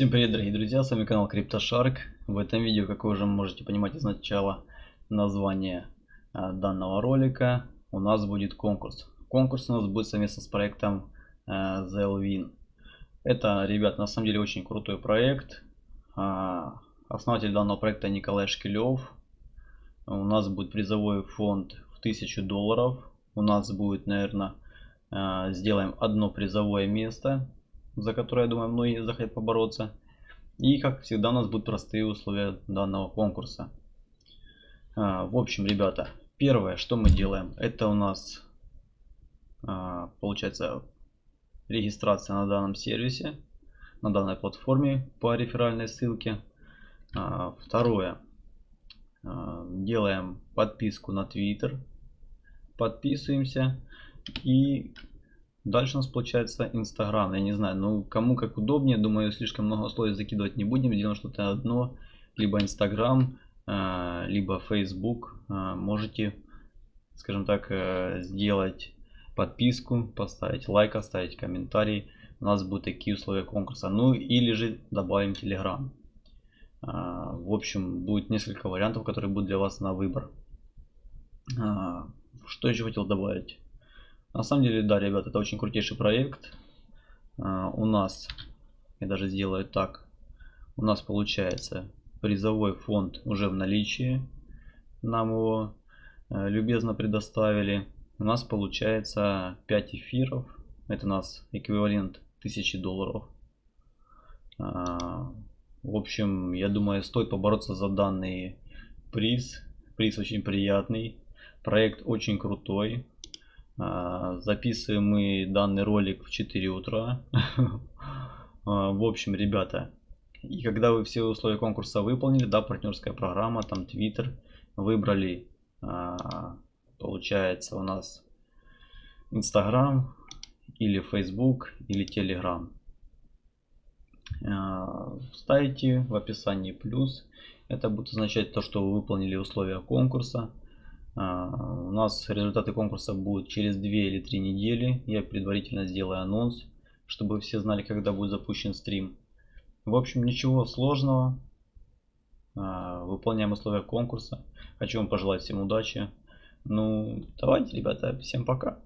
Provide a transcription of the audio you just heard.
Всем привет, дорогие друзья, с вами канал CryptoShark. В этом видео, как вы уже можете понимать из начала названия а, данного ролика, у нас будет конкурс. Конкурс у нас будет совместно с проектом а, Zelwin. Это, ребят, на самом деле очень крутой проект. А, основатель данного проекта Николай Шкилев. У нас будет призовой фонд в 1000 долларов. У нас будет, наверное, сделаем одно призовое место за которое, я думаю, многие захотят побороться. И, как всегда, у нас будут простые условия данного конкурса. А, в общем, ребята, первое, что мы делаем, это у нас, а, получается, регистрация на данном сервисе, на данной платформе по реферальной ссылке. А, второе, делаем подписку на Twitter, подписываемся и Дальше у нас получается Инстаграм. Я не знаю, ну кому как удобнее. Думаю, слишком много условий закидывать не будем. Делаем что-то одно. Либо Инстаграм, э, либо Facebook. Э, можете, скажем так, э, сделать подписку, поставить лайк, оставить комментарий. У нас будут такие условия конкурса. Ну или же добавим Telegram. В общем, будет несколько вариантов, которые будут для вас на выбор. Что еще хотел добавить? На самом деле, да, ребят, это очень крутейший проект. Uh, у нас, я даже сделаю так, у нас получается призовой фонд уже в наличии. Нам его uh, любезно предоставили. У нас получается 5 эфиров. Это у нас эквивалент 1000 долларов. Uh, в общем, я думаю, стоит побороться за данный приз. Приз очень приятный. Проект очень крутой. А, записываем мы данный ролик в 4 утра. А, в общем, ребята, и когда вы все условия конкурса выполнили, да, партнерская программа, там Twitter, выбрали, а, получается, у нас Instagram или Facebook или Telegram. Ставите в описании плюс. Это будет означать то, что вы выполнили условия конкурса. А, у нас результаты конкурса будут через 2 или 3 недели. Я предварительно сделаю анонс, чтобы все знали, когда будет запущен стрим. В общем, ничего сложного. А, выполняем условия конкурса. Хочу вам пожелать всем удачи. Ну, давайте, ребята, всем пока.